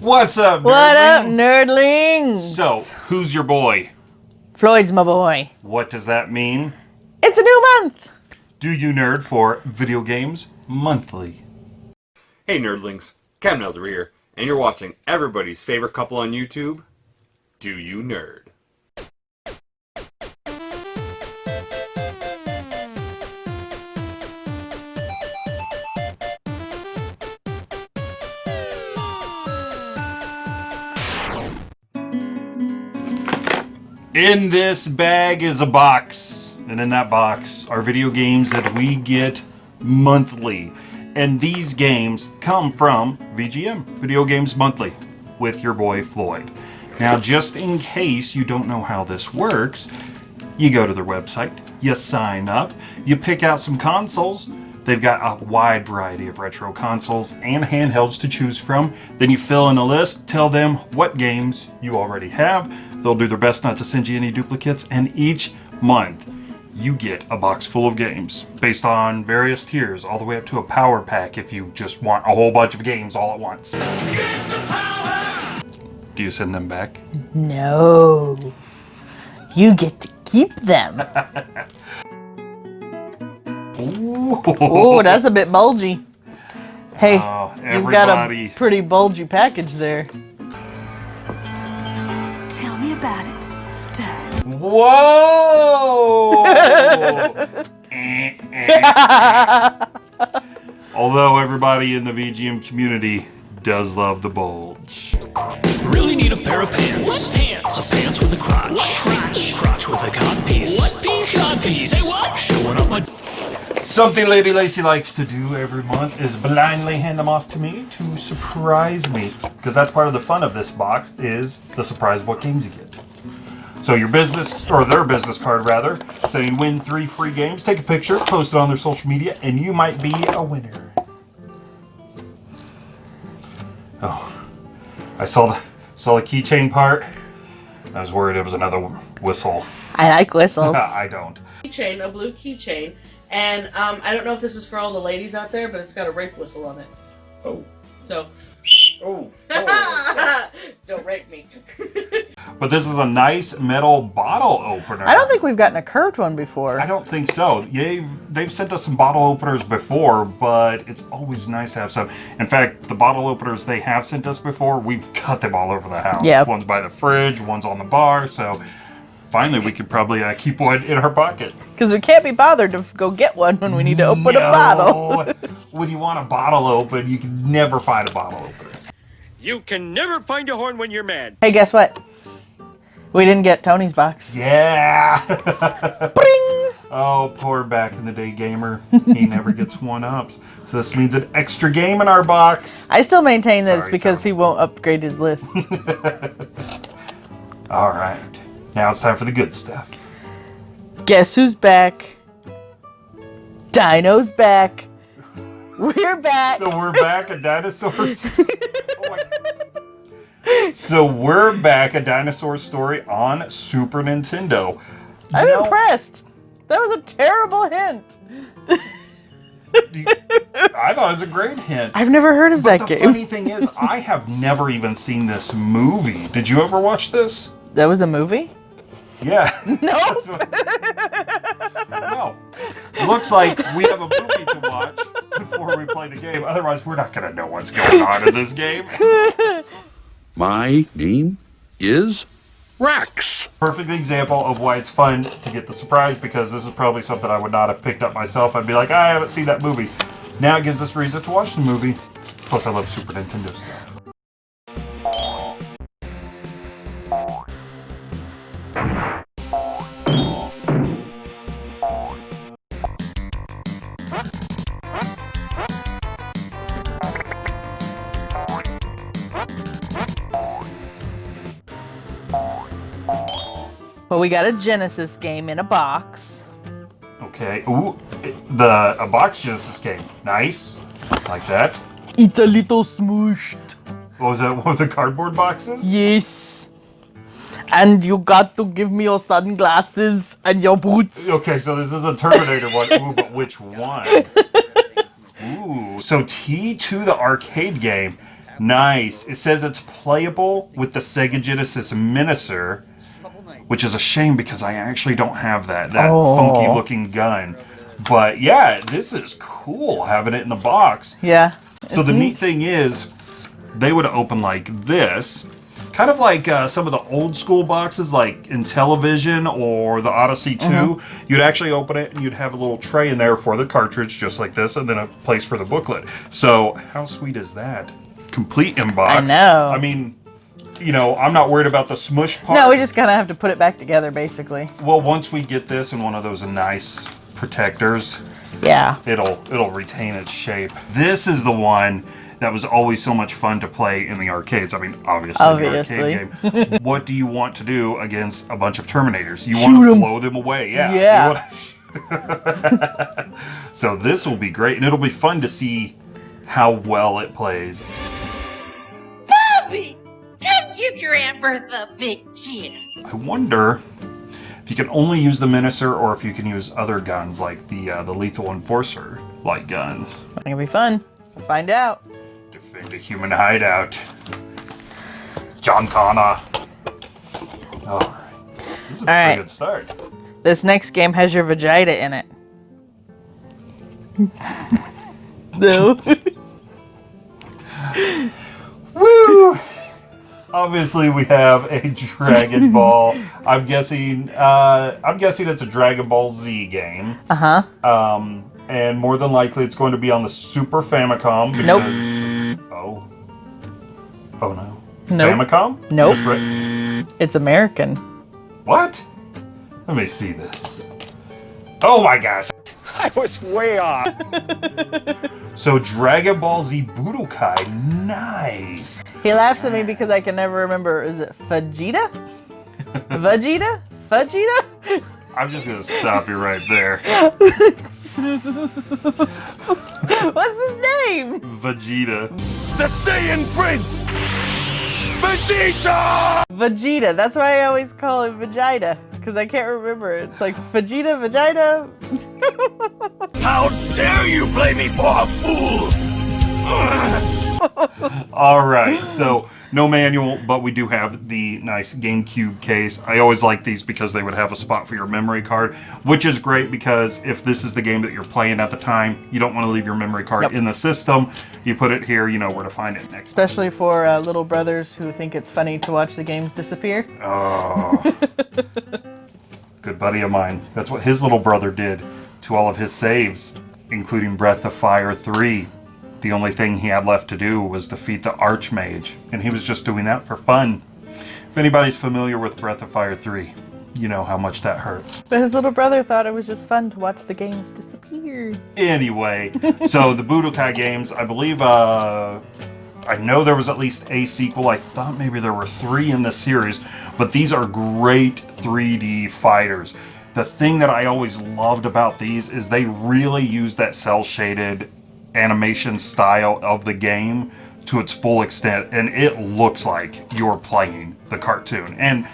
What's up, What up, nerdlings? nerdlings? So, who's your boy? Floyd's my boy. What does that mean? It's a new month. Do you nerd for video games monthly? Hey nerdlings, Cam Nelder here, and you're watching everybody's favorite couple on YouTube, Do You Nerd? In this bag is a box, and in that box are video games that we get monthly. And these games come from VGM, Video Games Monthly, with your boy Floyd. Now, just in case you don't know how this works, you go to their website, you sign up, you pick out some consoles. They've got a wide variety of retro consoles and handhelds to choose from. Then you fill in a list, tell them what games you already have. They'll do their best not to send you any duplicates, and each month you get a box full of games based on various tiers, all the way up to a power pack if you just want a whole bunch of games all at once. Do you send them back? No. You get to keep them. Oh, that's a bit bulgy. Hey, Oh, you've got a pretty bulgy package there. Whoa! Although everybody in the VGM community does love the bulge. Really need a pair of pants. What pants? A pants with a crotch. What crotch? Crotch with a cod piece. What piece? Cod piece. Say what? Showing off my. Something Lady Lacy likes to do every month is blindly hand them off to me to surprise me. Because that's part of the fun of this box is the surprise what games you get. So your business, or their business card rather, saying win three free games, take a picture, post it on their social media, and you might be a winner. Oh, I saw the saw the keychain part. I was worried it was another whistle. I like whistles. I don't. keychain, a blue keychain, and um, I don't know if this is for all the ladies out there, but it's got a rape whistle on it. Oh. So Oh. don't rape me. But this is a nice metal bottle opener. I don't think we've gotten a curved one before. I don't think so. They've they've sent us some bottle openers before, but it's always nice to have some. In fact, the bottle openers they have sent us before, we've got them all over the house. Yeah. One's by the fridge, one's on the bar. So finally, we could probably uh, keep one in our pocket. Because we can't be bothered to go get one when we need to open a bottle. When you want a bottle open, you can never find a bottle opener. You can never find a horn when you're mad. hey, guess what? We didn't get Tony's box. Yeah. Bring! Oh, poor back in the day gamer. He never gets one ups. So this means an extra game in our box. I still maintain that it's because Tom. he won't upgrade his list. All right. Now it's time for the good stuff. Guess who's back? Dino's back. We're back. So we're back at dinosaurs. Oh so we're back at dinosaur story on Super Nintendo. I'm impressed. That was a terrible hint. you- I thought it was a great hint. I've never heard of But that the game. funny thing is, I have never even seen this movie. Did you ever watch this? That was a movie? Yeah. No. What- no. Looks like we have a movie the game. Otherwise, we're not going to know what's going on in this game. My name is Rex. Perfect example of why it's fun to get the surprise because this is probably something I would not have picked up myself. I'd be like, I haven't seen that movie. Now it gives us reason to watch the movie. Plus, I love Super Nintendo stuff. Well, we got a Genesis game in a box. Okay. Ooh, the a box Genesis game. Nice. Like that. It's a little smooshed. What was that? One of the cardboard boxes? Yes. And you got to give me your sunglasses and your boots. Okay, so this is a Terminator one. Ooh, but which one? Ooh, so T2 the arcade game. Nice. It says it's playable with the Sega Genesis Menacer, which is a shame because I actually don't have that that Oh. funky looking gun. But yeah, this is cool having it in the box. Yeah. So the neat thing is, they would open like this, kind of like uh, some of the old school boxes, like Intellivision or the Odyssey 2. You'd actually open it and you'd have a little tray in there for the cartridge, just like this, and then a place for the booklet. So how sweet is that? Complete inbox. I know. I mean, you know, I'm not worried about the smush part. No, we just kind of have to put it back together, basically. Well, once we get this in one of those nice protectors, Yeah. it'll it'll retain its shape. This is the one that was always so much fun to play in the arcades. I mean, obviously, Obviously. the arcade game. what do you want to do against a bunch of Terminators? You Shoot want to 'em. blow them away, yeah. Yeah. so this will be great, and it'll be fun to see how well it plays. Come give your Aunt Bertha a big kiss. I wonder if you can only use the Menacer or if you can use other guns like the uh, the Lethal Enforcer like guns. I think it'll be fun. Find out. Defend a human hideout. John Connor. Alright. This is a Alright. good start. This next game has your vagina in it. no. Woo! Obviously we have a Dragon Ball. I'm guessing uh I'm guessing it's a Dragon Ball Z game. Uh huh. Um and more than likely it's going to be on the Super Famicom because Nope. Oh. Oh no. Nope. Famicom? Nope. It's American. What? Let me see this. Oh my gosh. I was way off. So Dragon Ball Z Budokai, nice. He laughs at me because I can never remember. Is it Vegeta? Vegeta? Vegeta? I'm just gonna stop you right there. What's his name? Vegeta. The Saiyan Prince! Vegeta! Vegeta. That's why I always call him Vegeta. Because I can't remember. It's like Vegeta, Vegeta. How dare you play me for a fool! All right, so no manual, but we do have the nice GameCube case. I always like these because they would have a spot for your memory card, which is great because if this is the game that you're playing at the time, you don't want to leave your memory card Yep. in the system. You put it here, you know where to find it next. Especially for uh, little brothers who think it's funny to watch the games disappear. Oh. Good buddy of mine. That's what his little brother did to all of his saves, including Breath of Fire 3. The only thing he had left to do was defeat the Archmage, and he was just doing that for fun. If anybody's familiar with Breath of Fire 3, you know how much that hurts. But his little brother thought it was just fun to watch the games disappear. Anyway, so the Budokai games, I believe, uh, I know there was at least a sequel. I thought maybe there were three in the series, but these are great 3D fighters. The thing that I always loved about these is they really use that cell shaded animation style of the game to its full extent, and it looks like you're playing the cartoon. And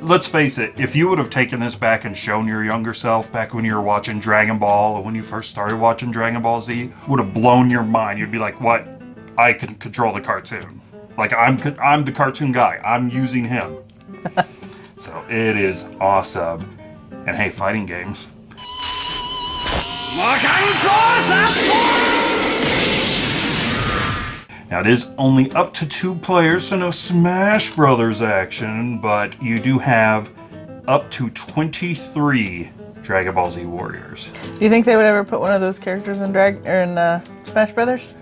let's face it, if you would have taken this back and shown your younger self back when you were watching Dragon Ball or when you first started watching Dragon Ball Z, would have blown your mind. You'd be like, "What? I can control the cartoon. Like I'm I'm the cartoon guy. I'm using him." so it is awesome. And hey, fighting games. Now it is only up to two players, so no Smash Brothers action, but you do have up to 23 Dragon Ball Z Warriors. Do you think they would ever put one of those characters in Drag or in uh, Smash Brothers?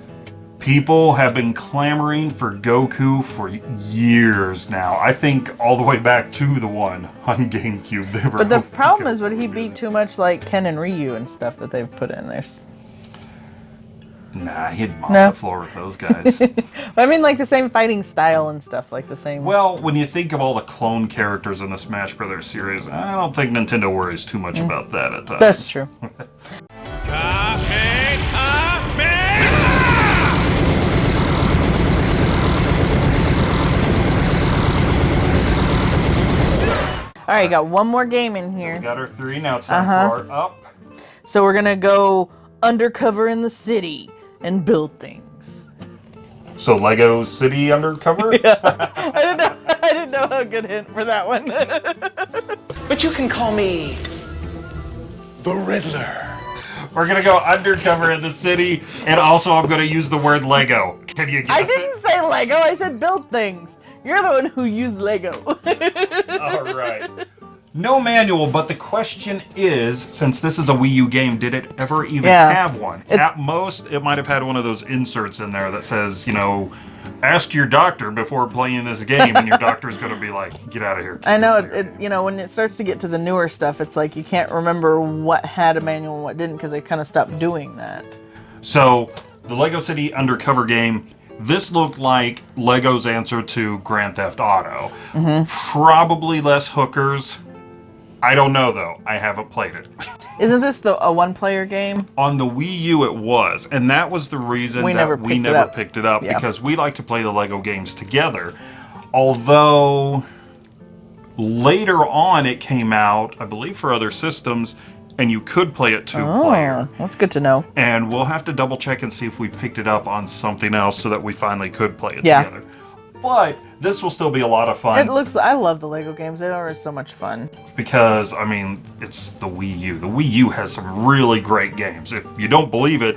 People have been clamoring for Goku for years now. I think all the way back to the one on GameCube. They were But the problem is, would he be too much like Ken and Ryu and stuff that they've put in there? Nah, he'd mop No. the floor with those guys. But I mean, like the same fighting style and stuff, like the same. well, when you think of all the clone characters in the Smash Brothers series, I don't think Nintendo worries too much about that at times. Mm. That's true. All right, got one more game in here. Got our three. Now it's time Uh-huh. for our up. So we're gonna go undercover in the city and build things. So Lego City Undercover? yeah. I didn't know. I didn't know a good hint for that one. But you can call me The Riddler. We're gonna go undercover in the city, and also I'm gonna use the word Lego. Can you guess I didn't say Lego. I said build things. You're the one who used Lego. All right. No manual, but the question is, since this is a Wii U game, did it ever even Yeah. have one? It's- At most, it might have had one of those inserts in there that says, you know, ask your doctor before playing this game, and your doctor's going to be like, get out of here. I know it, it. You know, when it starts to get to the newer stuff, it's like you can't remember what had a manual and what didn't because they kind of stopped doing that. So, the Lego City Undercover game, this looked like Lego's answer to Grand Theft Auto. Mm-hmm. Probably less hookers. I don't know though. I haven't played it. Isn't this the a one-player game? On the Wii U, it was, and that was the reason We that never we picked it never up. picked it up Yeah. because we like to play the Lego games together. Although later on it came out, I believe, for other systems, and you could play it two oh, player. Oh, that's good to know. And we'll have to double check and see if we picked it up on something else so that we finally could play it Yeah. together. But this will still be a lot of fun It looks. I love the Lego games. They are so much fun. because I mean it's the Wii U. The Wii U has some really great games. If you don't believe it,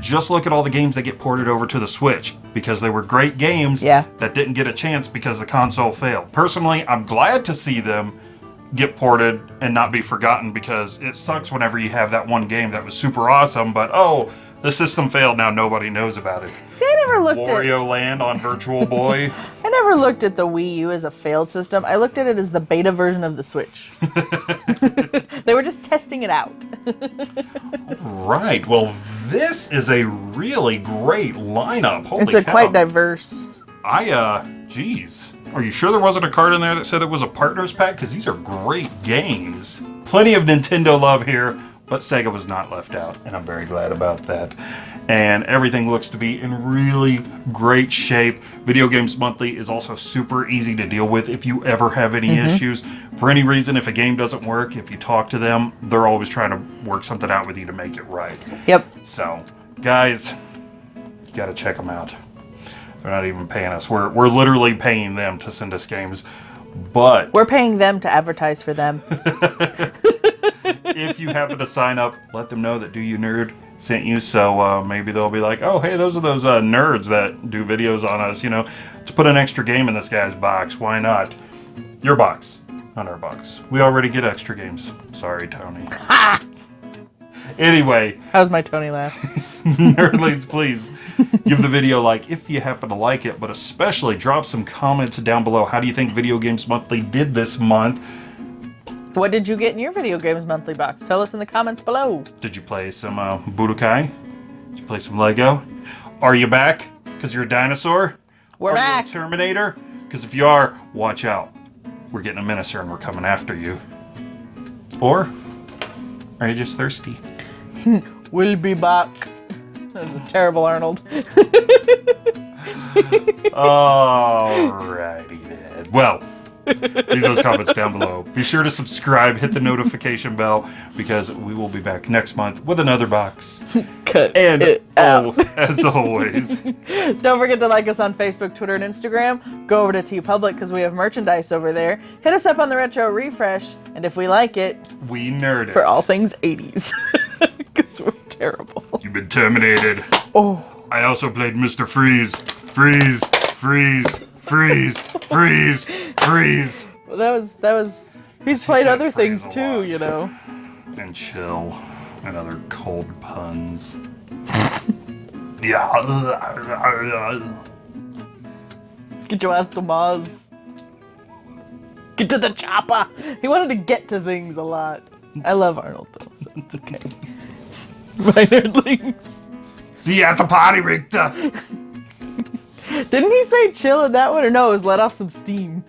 just look at all the games that get ported over to the Switch because they were great games Yeah. that didn't get a chance because the console failed. Personally, I'm glad to see them get ported and not be forgotten because it sucks whenever you have that one game that was super awesome, but oh, the system failed. Now nobody knows about it. See, I never looked at. Wario Land on Virtual Boy. I never looked at the Wii U as a failed system. I looked at it as the beta version of the Switch. they were just testing it out. right. Well, this is a really great lineup. Holy it's a cow. quite diverse. I, uh, geez. Are you sure there wasn't a card in there that said it was a partners pack? Because these are great games. Plenty of Nintendo love here, but Sega was not left out, and I'm very glad about that. And everything looks to be in really great shape. Video Games Monthly is also super easy to deal with if you ever have any Mhm. issues. For any reason, if a game doesn't work, if you talk to them, they're always trying to work something out with you to make it right. Yep. So, guys, you gotta check them out. They're not even paying us. We're we're literally paying them to send us games. But We're paying them to advertise for them. if you happen to sign up, let them know that Do You Nerd sent you. So uh, maybe they'll be like, oh, hey, those are those uh, nerds that do videos on us. You know, let's put an extra game in this guy's box. Why not? Your box, not our box. We already get extra games. Sorry, Tony. anyway, How's my Tony laugh? Nerdlings, please give the video a like if you happen to like it, but especially drop some comments down below. How do you think Video Games Monthly did this month? What did you get in your video games monthly box? Tell us in the comments below. Did you play some uh, Budokai? Did you play some Lego? Are you back? Because you're a dinosaur? We're are back. You a Terminator? Because if you are, watch out. We're getting a Menacer and we're coming after you. Or are you just thirsty? We'll be back. That was a terrible Arnold. Alrighty then. Well, leave those comments down below. Be sure to subscribe, hit the notification bell, because we will be back next month with another box. Cut And it as always, Don't forget to like us on Facebook, Twitter, and Instagram. Go over to TeePublic because we have merchandise over there. Hit us up on the Retro Refresh, and if we like it, we nerd it. for all things 80s. Because we're terrible. You've been terminated. Oh. I also played Mr. Freeze. Freeze, freeze, freeze, freeze, freeze. Well, that was, that was, he's played other things too, you know. And chill. And other cold puns. yeah. Get your ass to Mars. Get to the chopper. He wanted to get to things a lot. I love Arnold though, so it's okay. My nerdlings. See you at the party, Richter. Didn't he say chill in that one? Or no, it was let off some steam.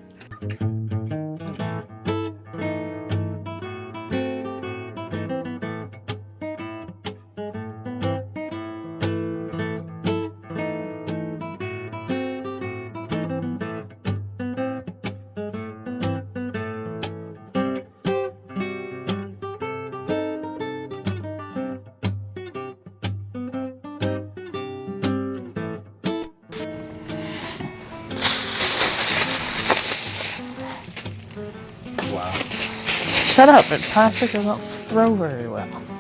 Shut up, it plastic doesn't throw very well.